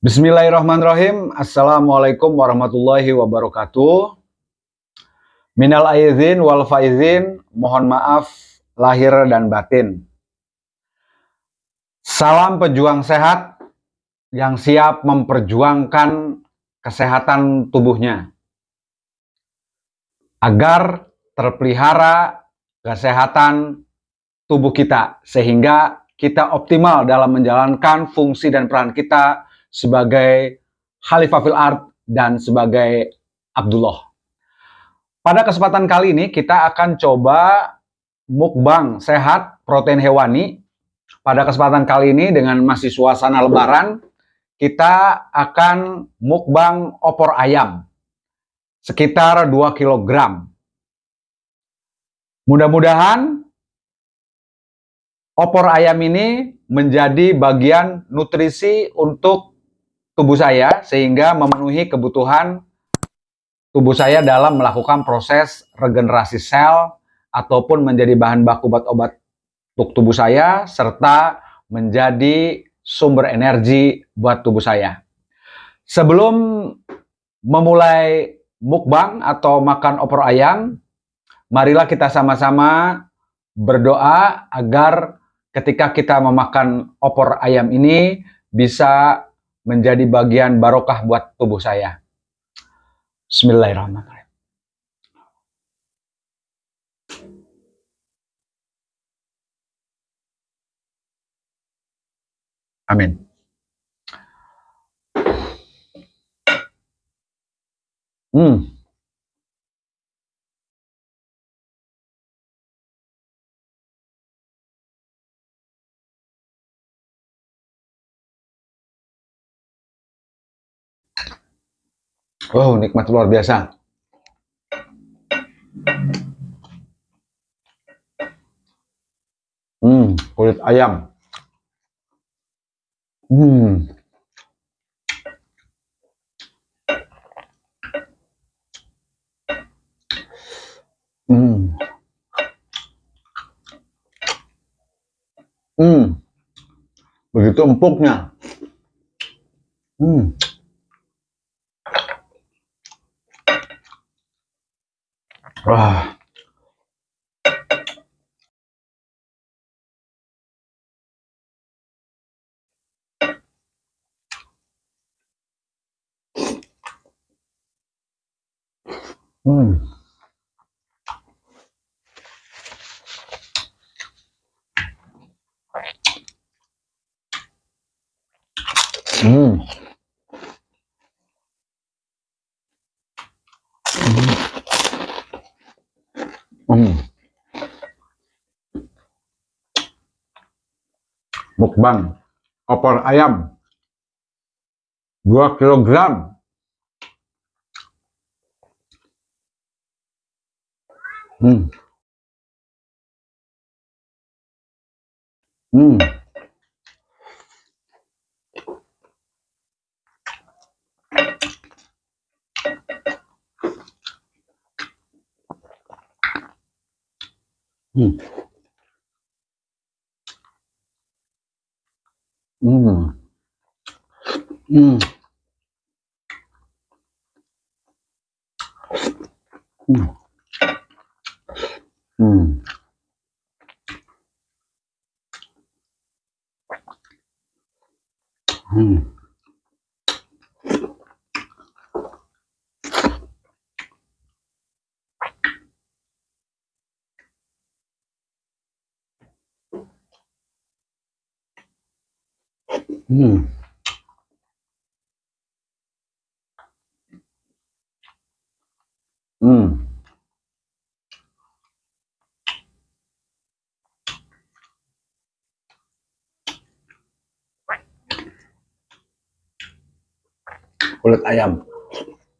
Bismillahirrahmanirrahim. Assalamualaikum warahmatullahi wabarakatuh. Minal aizin wal faizin, mohon maaf lahir dan batin. Salam pejuang sehat yang siap memperjuangkan kesehatan tubuhnya. Agar terpelihara kesehatan tubuh kita sehingga kita optimal dalam menjalankan fungsi dan peran kita sebagai Khalifah fil Art dan sebagai Abdullah. Pada kesempatan kali ini kita akan coba mukbang sehat protein hewani. Pada kesempatan kali ini dengan masih suasana lebaran, kita akan mukbang opor ayam sekitar 2 kg. Mudah-mudahan opor ayam ini menjadi bagian nutrisi untuk tubuh saya sehingga memenuhi kebutuhan tubuh saya dalam melakukan proses regenerasi sel ataupun menjadi bahan baku obat-obat untuk tubuh saya serta menjadi sumber energi buat tubuh saya. Sebelum memulai mukbang atau makan opor ayam, marilah kita sama-sama berdoa agar ketika kita memakan opor ayam ini bisa menjadi bagian barokah buat tubuh saya. Bismillahirrahmanirrahim. Amin. Hmm. Wow, nikmat luar biasa. Hmm, kulit ayam. Hmm. Hmm. Hmm. Begitu empuknya. Hmm. 와. 음. 음. Mukbang opor ayam 2 kg. Hmm. Hmm. 음. 음. 음. 음. 음. Kulit ayam.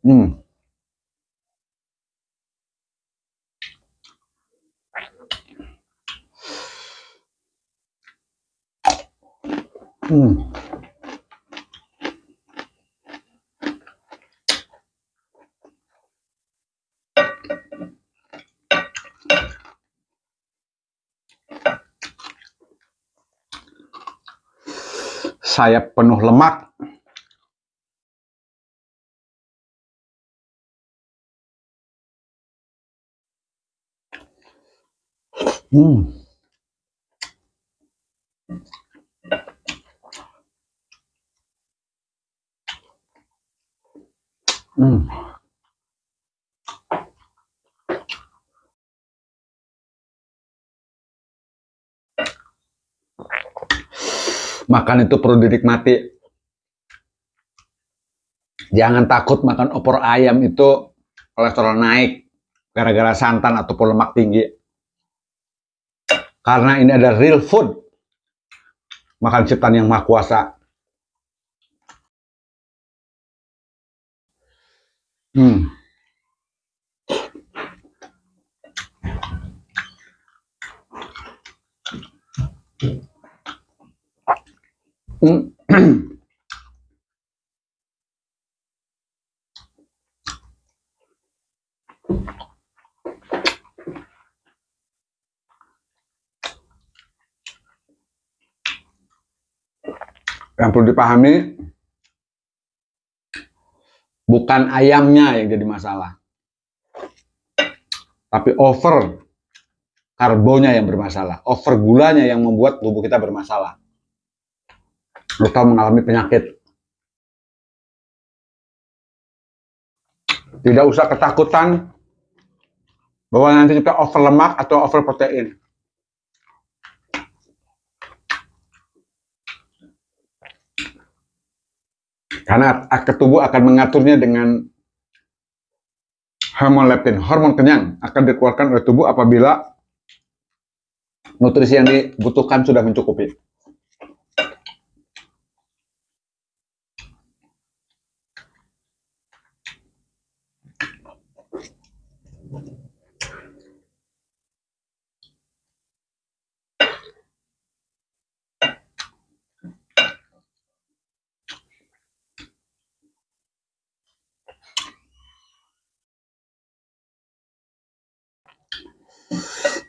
Hmm. Hmm. Sayap penuh lemak Hmm. Hmm. Makan itu perlu dinikmati. Jangan takut makan opor ayam itu kolesterol naik gara-gara santan ataupun lemak tinggi. Karena ini ada real food. Makan ciptaan yang maha kuasa. Hmm. Hmm. Yang perlu dipahami, bukan ayamnya yang jadi masalah. Tapi over karbonya yang bermasalah. Over gulanya yang membuat tubuh kita bermasalah. Atau mengalami penyakit. Tidak usah ketakutan bahwa nanti kita over lemak atau over protein. Karena tubuh akan mengaturnya dengan hormon leptin, hormon kenyang akan dikeluarkan oleh tubuh apabila nutrisi yang dibutuhkan sudah mencukupi.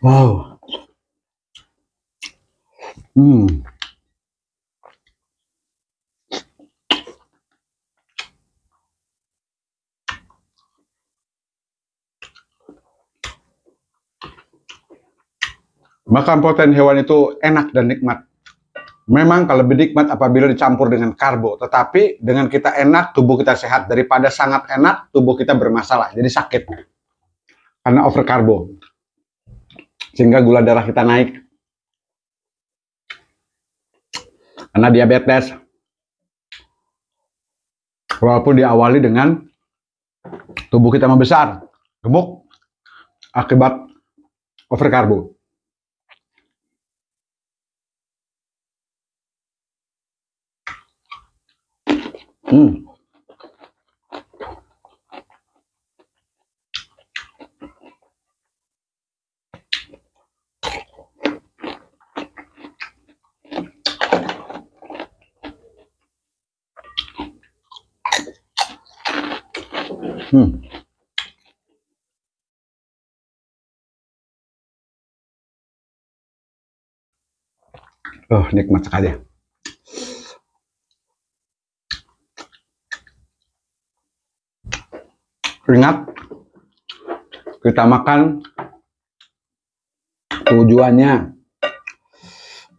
Wow. Hmm. Makan protein hewan itu enak dan nikmat. Memang kalau lebih nikmat apabila dicampur dengan karbo, tetapi dengan kita enak, tubuh kita sehat. Daripada sangat enak, tubuh kita bermasalah, jadi sakit. Karena over karbo sehingga gula darah kita naik. Karena diabetes, walaupun diawali dengan tubuh kita membesar, gemuk, akibat overkarbo. Hmm. Oh, nikmat sekali. Ingat, kita makan tujuannya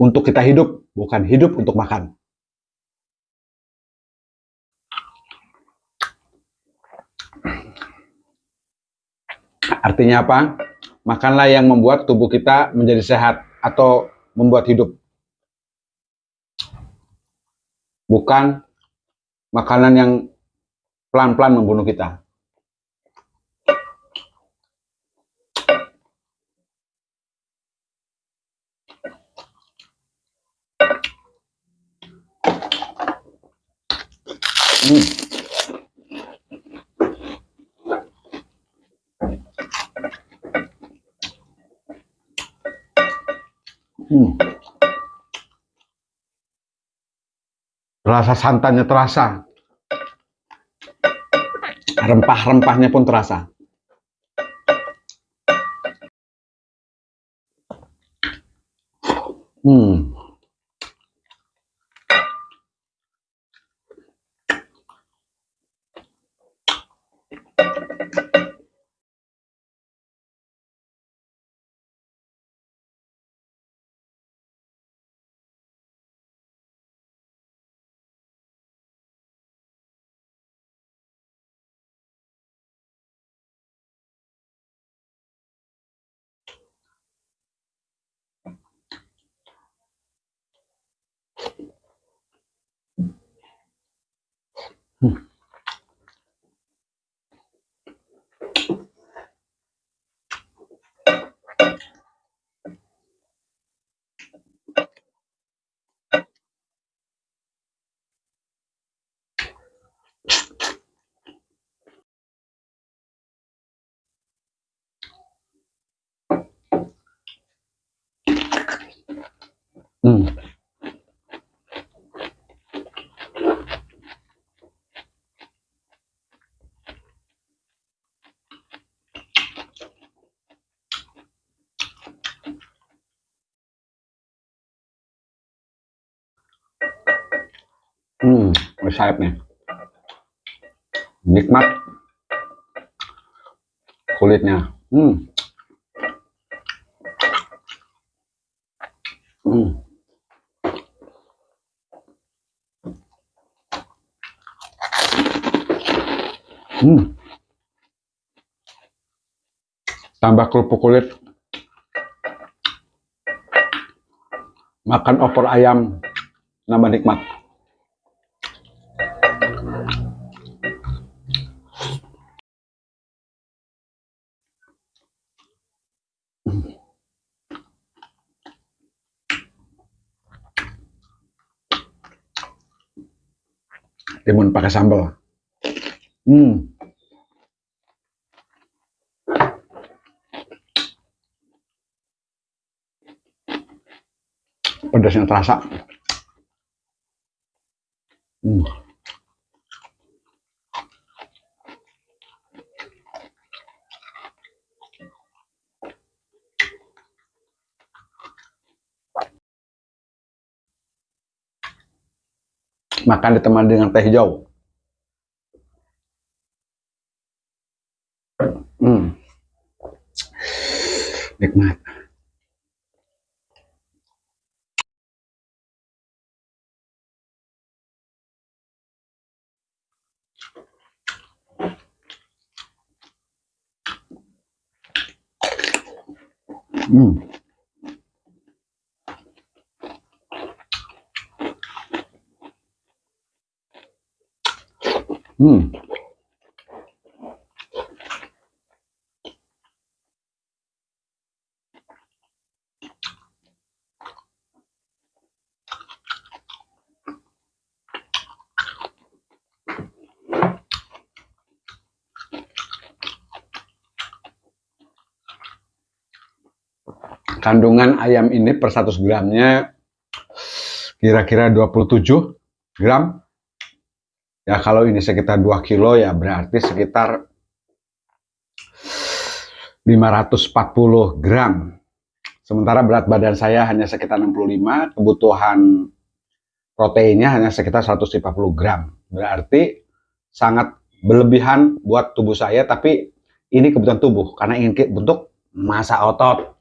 untuk kita hidup, bukan hidup untuk makan. Artinya apa? Makanlah yang membuat tubuh kita menjadi sehat atau membuat hidup. Bukan makanan yang pelan-pelan membunuh kita. Rasa santannya terasa. Rempah-rempahnya pun terasa. Hmm. Hmm. Hmm. Hmm, sayapnya. Nikmat. Kulitnya. Hmm. Hmm. Hmm. Tambah kerupuk kulit. Makan opor ayam nambah nikmat. Timun pakai sambal. Hmm. Pedasnya terasa. Makan ditemani dengan teh hijau. Hmm. Nikmat. Hmm. Hmm. Kandungan ayam ini per 100 gramnya kira-kira 27 gram. Ya kalau ini sekitar 2 kilo ya berarti sekitar 540 gram. Sementara berat badan saya hanya sekitar 65, kebutuhan proteinnya hanya sekitar 150 gram. Berarti sangat berlebihan buat tubuh saya, tapi ini kebutuhan tubuh karena ingin bentuk masa otot.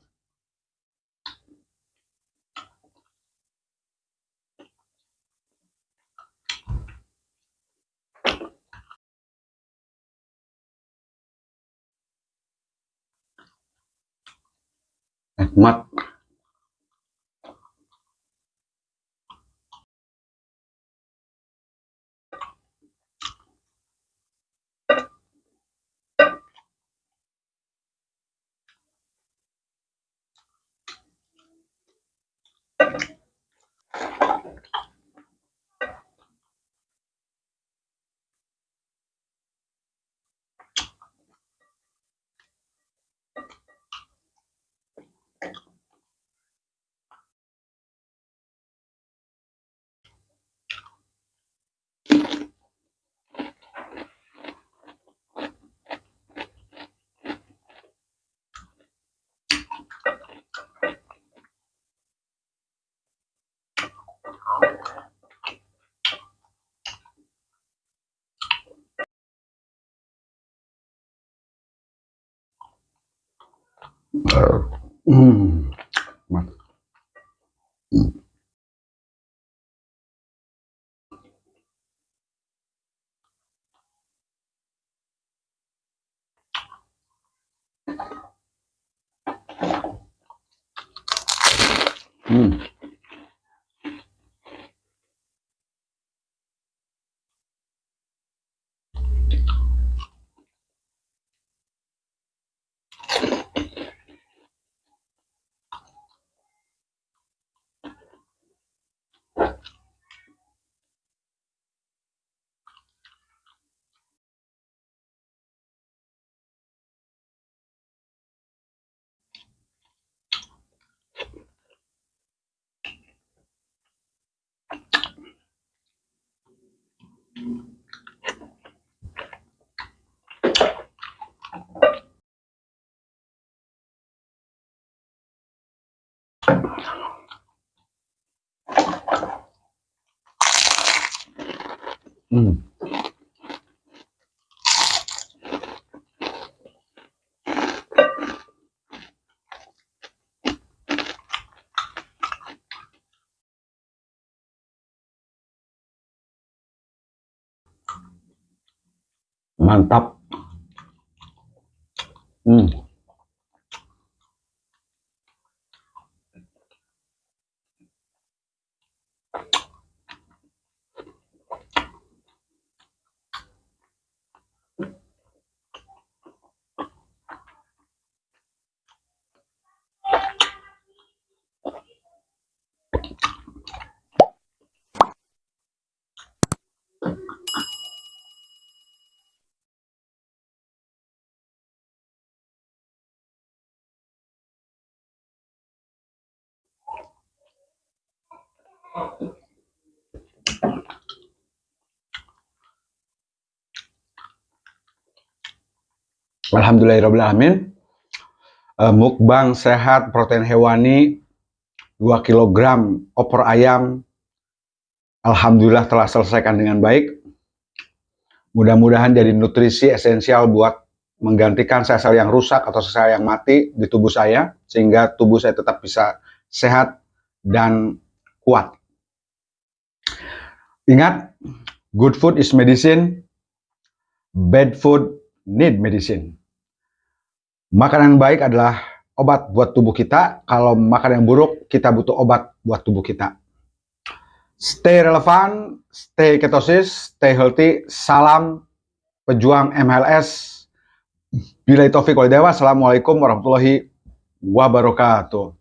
rahmat nikmat Hmm. Hmm. Hmm. Mantap. Hmm. Alhamdulillahirrahmanirrahim. Uh, mukbang sehat protein hewani 2 kg opor ayam. Alhamdulillah telah selesaikan dengan baik. Mudah-mudahan jadi nutrisi esensial buat menggantikan sel-sel yang rusak atau sel yang mati di tubuh saya sehingga tubuh saya tetap bisa sehat dan kuat. Ingat, good food is medicine, bad food need medicine. Makanan baik adalah obat buat tubuh kita. Kalau makan yang buruk, kita butuh obat buat tubuh kita. Stay relevan, stay ketosis, stay healthy. Salam pejuang MLS. Bila itu Assalamualaikum warahmatullahi wabarakatuh.